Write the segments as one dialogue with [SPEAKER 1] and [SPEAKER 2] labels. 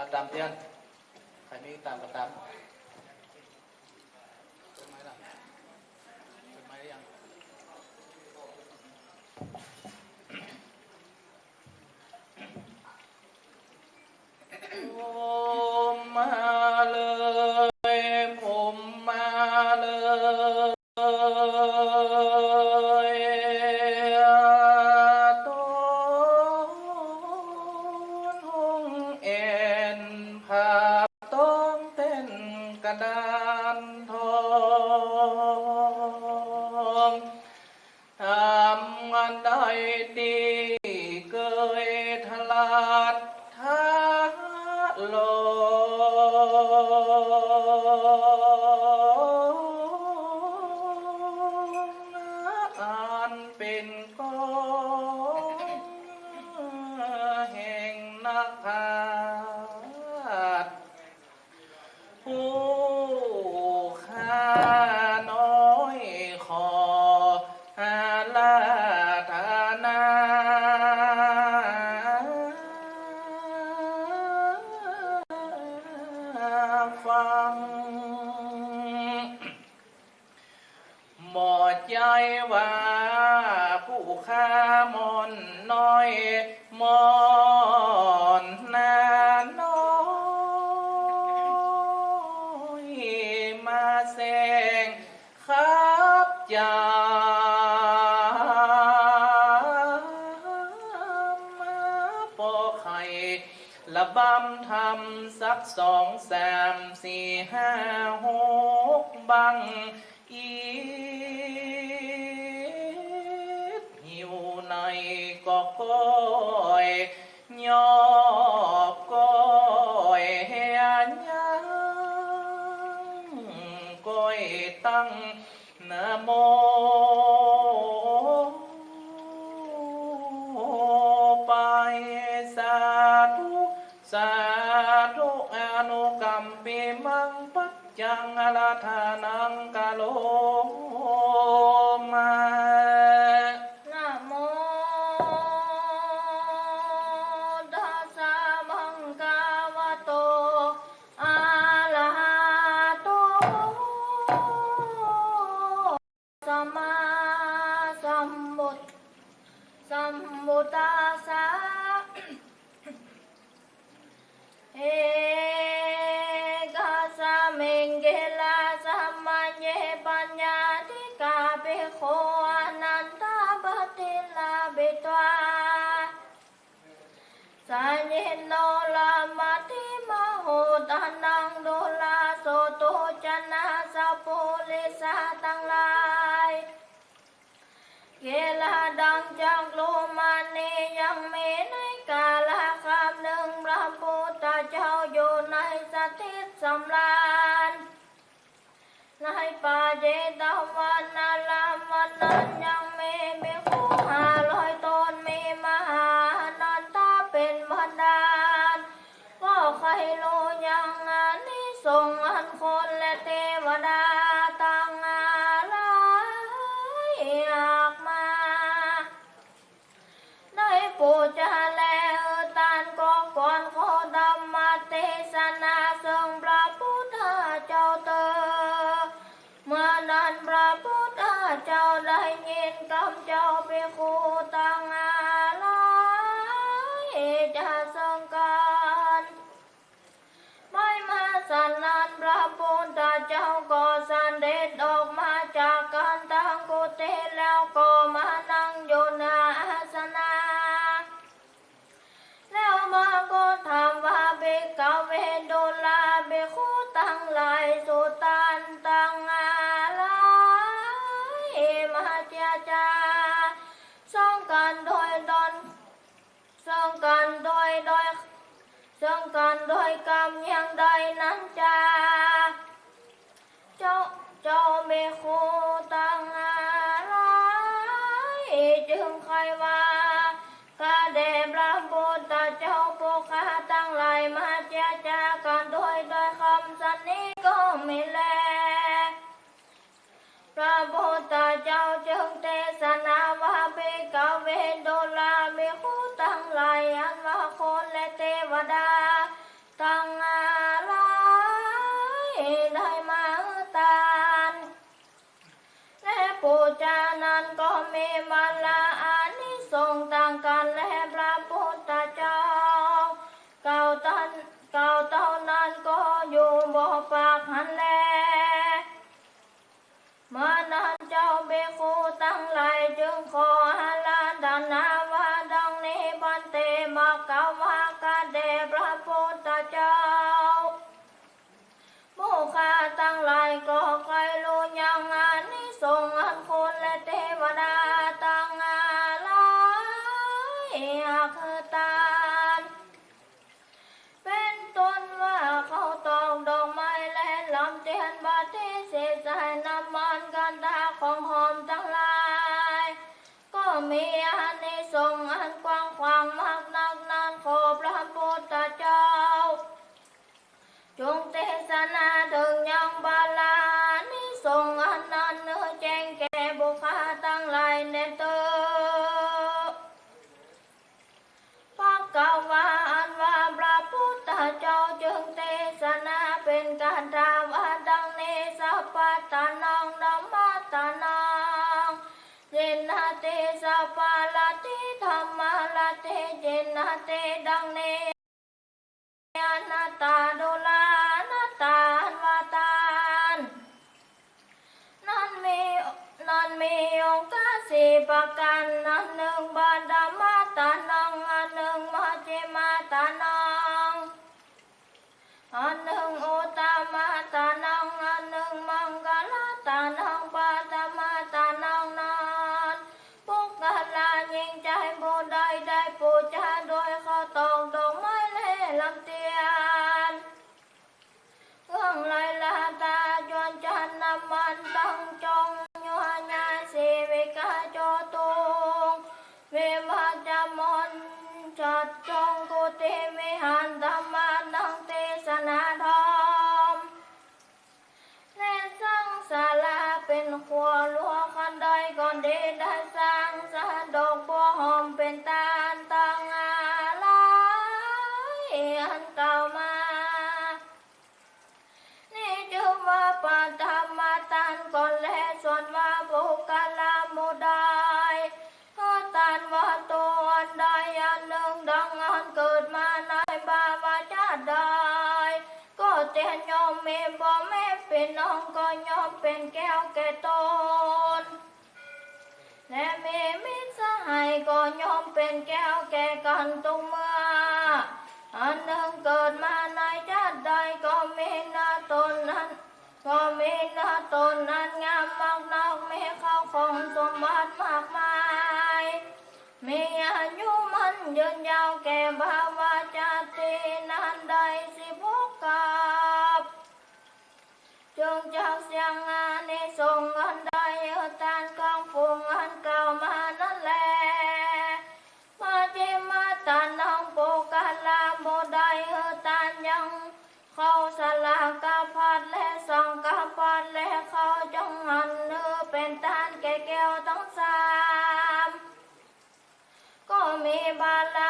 [SPEAKER 1] าตามเตียนใครไม่ตามก็ตามต้มโอ้มาเลย ผมมาเลย สี่ห้าหกบัง ยังอลาธานังกา
[SPEAKER 2] โล Sam lan lai pa je ta man na la man na nhau ดาสังการไม่มาสันนันพระพุทธเจ้าก็สันเด็ดออกมาจากการตั้งกุฏิแล้วก็มานั่งอยู่ในอาสนะแล้วมาก็ถามว่าเบกาเวโดลาเบคุตั้งหลายสุด con đôi đôi, xương con đôi cầm nhang đôi nắng cha cho cho mẹ khôn เจงเทศ ประกันนันหนึ่งบาดามาตานังอันหนึ่งมาเจมาตานังอันหนึ่งโอ ยนยอมมีบ่แม่เป็นน้องก็ยอมเป็นแก้วแก่ตนและมีมิตรสหายก็ยอมเป็นแก้วแก่กันตุกเมื่ออันหนึ่งเกิดมาในชาติใดก็มีหน้าตนนั้น ก็มีหน้าตนนั้นงามมากนักมีข้าวของสมบัติมากมาย มีอายุมันยืนยาวแก่ภาวะ จงจากเสียงงานในส่งอันใดเอตานกองฝูงอันเก่ามานั่นแหลมาเจมาตานังโปกาลาโมไดเฮตานยังเข้าสลากาพัดและสองกาพัดและเข้าจงหันเนื้อเป็นตานแก่แก้วต้องสามก็มีบาลา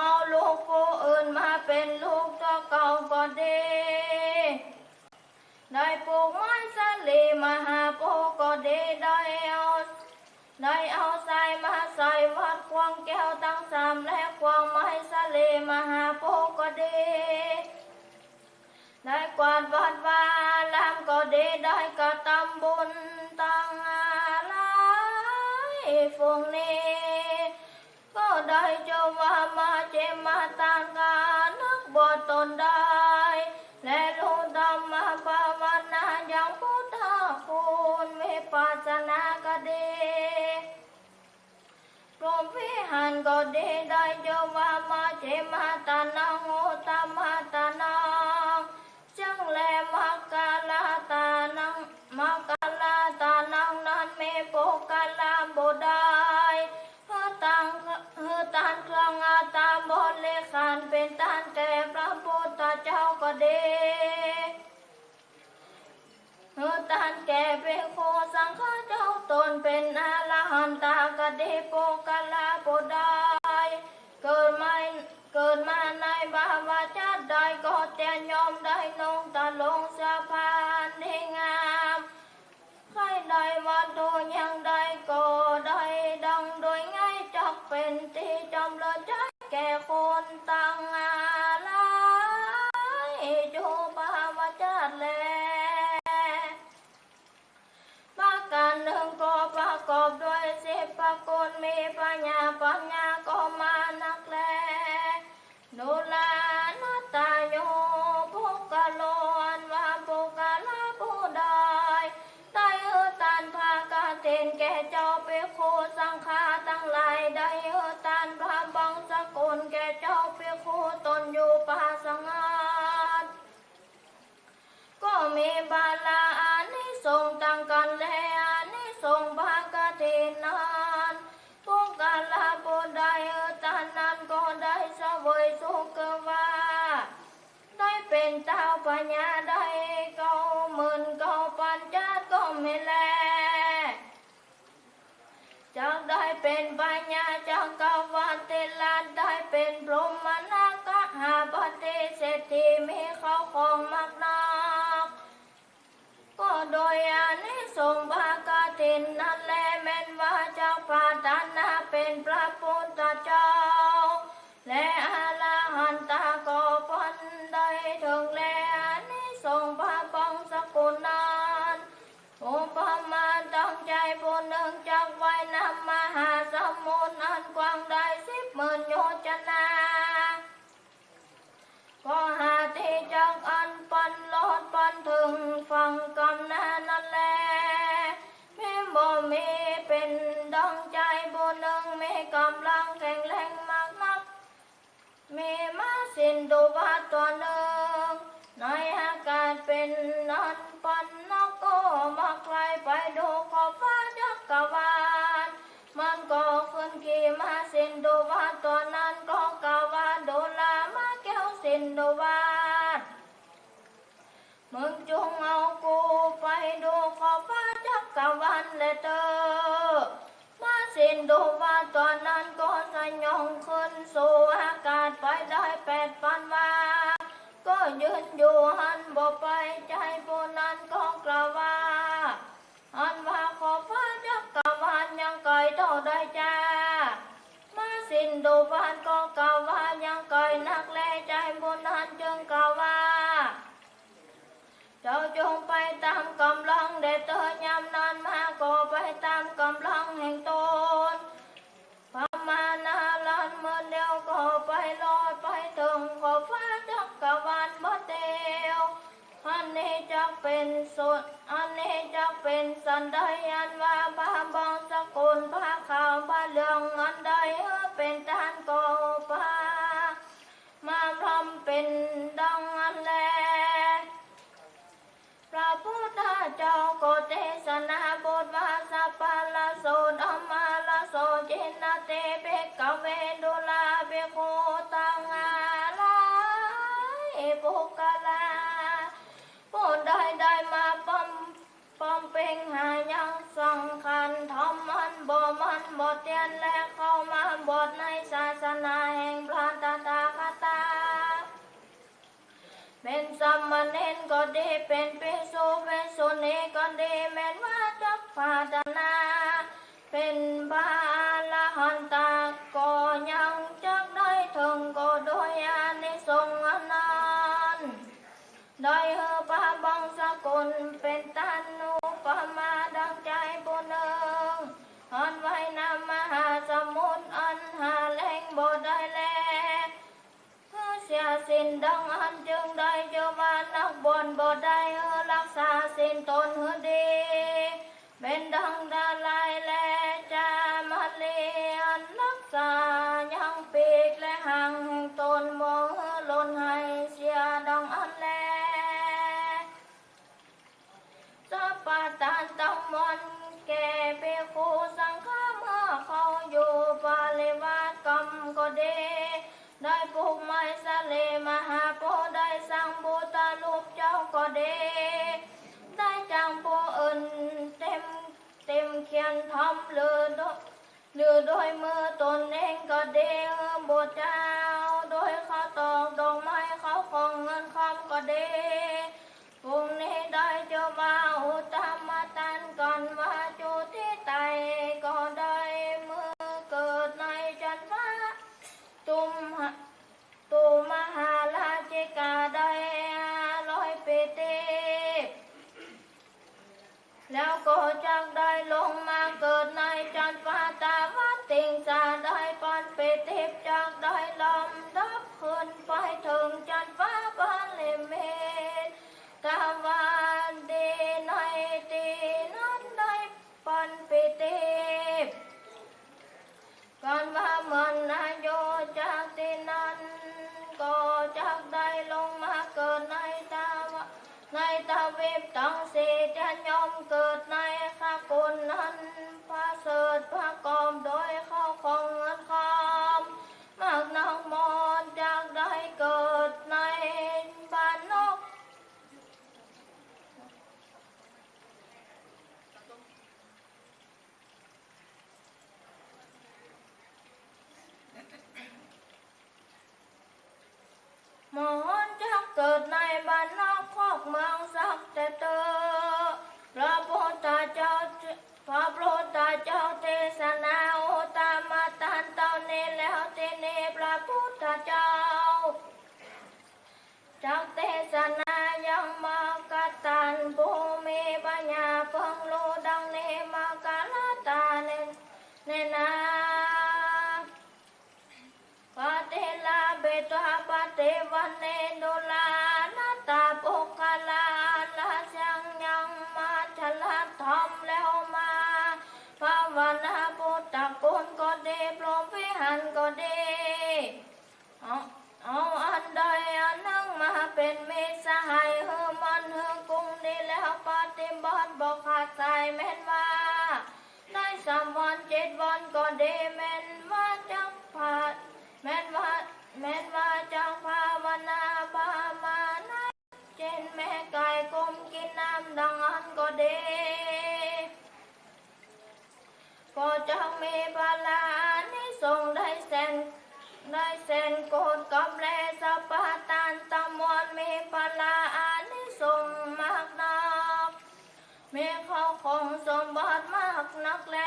[SPEAKER 2] เมาละได้เฮพระกัมปีเป็นตานก็ดีได้บวชเป็นสามเณรแล้วอุปสัมปทาก็เป็นเภิกขุก็ดีได้ยกได้ยกเอาลูกผู้อื่นมาเป็นลูกเจ้าเก่าก็ดีได้ปลูกไม้สลีมาหาโปก็ดีได้เอาได้เอาใส่มาใส่วัดควงแก้วตั้งสามและควงไม้สลีมาหาโปก็ดีได้กวาดวัดวาลามก็ดีได้กระทำบุญตั้งอะไรฟงนี้ có đại cho và ma che ma ta ca nước bồ tồn đại lê lu tam ma pa ma na yang phu tha khôn mê pa cha na ca đê. Rôm vi hàn có đê đại cho và ma che ma ta na ngô ta ma ta na. Chẳng lẽ ma ca la ta năng, ma ca la ta năng, nan mê po ca la bồ đà าว่ามาเจมางอาตามากาลาตานังมาเป็นตานแก่พระพุทธเจ้าก็ดีเมื่อตานแก่เป็นโคสังฆเจ้าตนเป็นอาลหันตากดีโปกลาโปดายเกิดมาเกิดมาในบาวาชาติใดก็แต่ยอมได้นงตะลงสะพา แก่คนตั้งอะไรจูปาวาจาแลประการหนึ่งก็ประกอบด้วยสิบประคุณมีปัญญาปัญญาก็มานักแลนุลานาตาโยภุกะโลอันวาภุกะลาผู้ใดได้เออตานพากาเตนแก่เจ้าเปโคสังฆาตั้งหลายได้เออตานพระบังสก แก่เจ้าเปโคตนอยู่ป่าสังอาดก็มีบาลาอานิสงส์ต่างกันและอานิสงส์ภากาเทนานพวกกาลาโบได้เออตานนั้นก็ได้เสวยสุขว่าได้เป็นเต้าปัญญาได้เก้าหมื่นเก้าพันชาติก็ไม่แลจากได้เป็นปัญญาจากกวันเตลาได้ เป็นพรหมนาคหาปฏิเศรษฐีมีเขาของมากนัก ก็โดยอานิสงส์ภากาตินนั่นแลแม่นว่าเจ้าปาตานาเป็นพระพ ก็หาที่จักอันปันลอดปันถึงฟังกำนานั่นแลแม่บ่มีเป็นดังใจบุญหนึ่งมีกำลังแข็งแรงมากนัก มีมาสินดูว่าตัวหนึ่งในอากาศเป็นนันปันนักก็มาใครไปดูขอบฟ้าจักรวาลมันก็ขึ้นขี่มาสินดูว่าตัว กรวาลเลเตอมาสินดูว่าตอนนั้นก็สยองขึ้นสู่อากาศไปได้แปดพันวาก็ยืนอยู่หันบ่ไปใจผู้นั้นก็กล่าวว่า จ้าจงไปตามกำลังเดชเตอยามนานมาก็ไปตามกำลังแห่งตนพมานาลันเมื่อเดียวก็ไปลอยไปถึงขอฟ้าจักกะวานบ่เดียวอันนี้จะเป็นสุดอันนี้จะเป็นสันใดอันว่าบาบองสกุลพระขาวพระเหลืองอันใดเออเป็นทานก็พามาพร้อมเป็น ระพุทธเจ้าก็เทศนาบทวาสัพพละโสธรรมาละโสเจนเตเบกเวดุลาเบโคตังอาลายปุกลาผู้ใดได้มาปัมปัมเป่งหายังสังขันทำมันบ่มันบ่เตียนและเข้ามาบทในศาสนาแห่งพระตถาคตาเป็นสามเณรก็ดีเนนก็ดีเป็นบาลหันตาก็ยังจักได้ถึงก็โดยอานิสงส์อนันต์ได้เป็น มาดังใจบุญเอิงอันไว้นำมหาสมุทรอันหาแหล่งบ่ได้แลเพื่อเสียสิ้นดังอันจึงได้เจอมานักบนบ่ได้เออ xa xin tôn hứa đi, bên đông đa lai lê cha ma li an lắc xa nhang biệt lê hàng tôn mô lôn hay xia đông an lê. Sa pa tan tông mon kê bê khu sang khá mơ khâu dù pa lê vát cầm có đê. Đại phục mai sa lê ma ha po đại sang bồ ta lục châu có đê. นทำเลือดหรือโดยมือตนเองก็ดีบทเจ้า โดยเขาตอกดอกไม้เขาของเงินคำก็ดีพะในตาวิบตังสีจะยอมเกิดในข้ากุลนั้นพระเส เกิดในบ้านนอกหมอนจะเกิดในบ้านนอกคอกเมืองสักแต่เตอพระพุทธเจ้าพระพุทธเจ้าเทศนาโอตามาตันเตาเนแล้วเทเนพระพุทธเจ้าจัก หมวิหารก็ดีเอาเอาอันใดอันนึ่งมาเป็นมิตสหายเฮือมันเฮือกุ้งดีแล้วปฏิบัติบอกขาดใจแม่นว่าได้สามวันเจ็ดวันก็ดีแม่นว่าจักผาดแม้นว่าแม้นว่าจังภาวนาบามานะเจนแม่ไก่กลมกินน้ำดังอันก็ดี ก็จังมีบาลานิสงได้แสนได้แสนโกดกับแลสปาตานตะมวนมีบาลานิสงมากนักมีเขาของสมบัติมากนักแล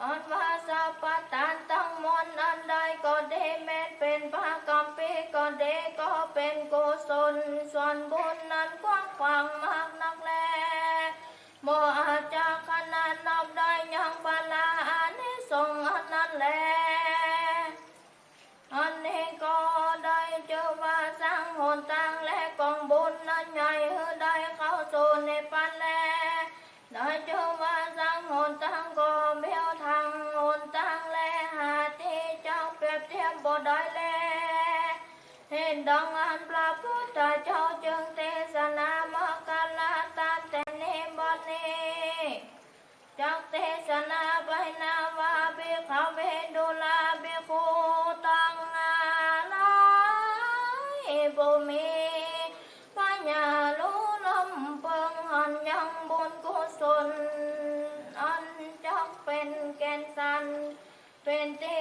[SPEAKER 2] อันว่าสัพพทานตั้งมนอันใดก็ได้แม้นเป็นพระกรรมปีก็ได้ก็เป็นกุศลส่วนบุญนั้นกว้างขวางมากนักแล บ่อาจจะขนาดนับได้ยังพลาอานิสง เป็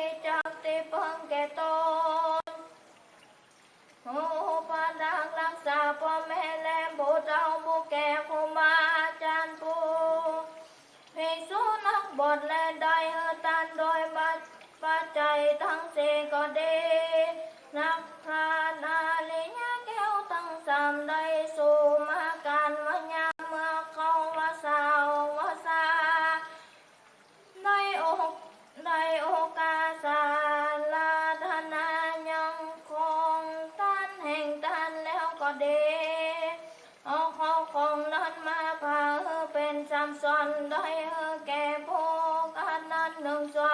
[SPEAKER 2] นนั้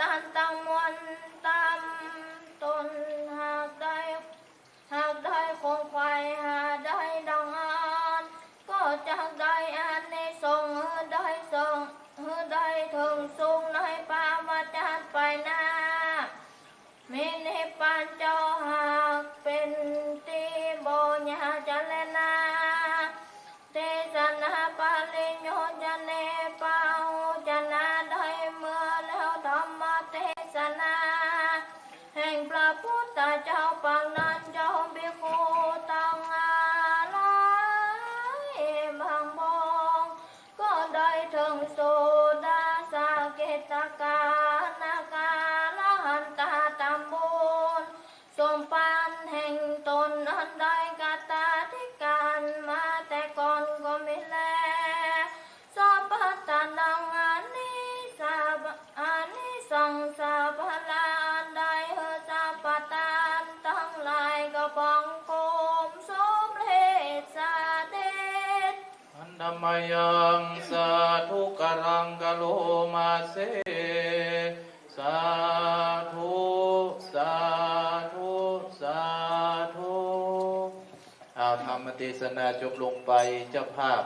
[SPEAKER 2] ตาตังมวนตามตนหากได้หากได้คงไฟหาได้ดังอานก็จะได้อานในทรงได้ทรงได้ถึงทรงในปามาจารย์ไปนาเมเนปานเจ้า trong sâu มยังสา
[SPEAKER 1] ธุกรังกโลมาเสสาธุสาธุสาธุเอาธรรมเทศนาจบลงไปเจ้าภาพ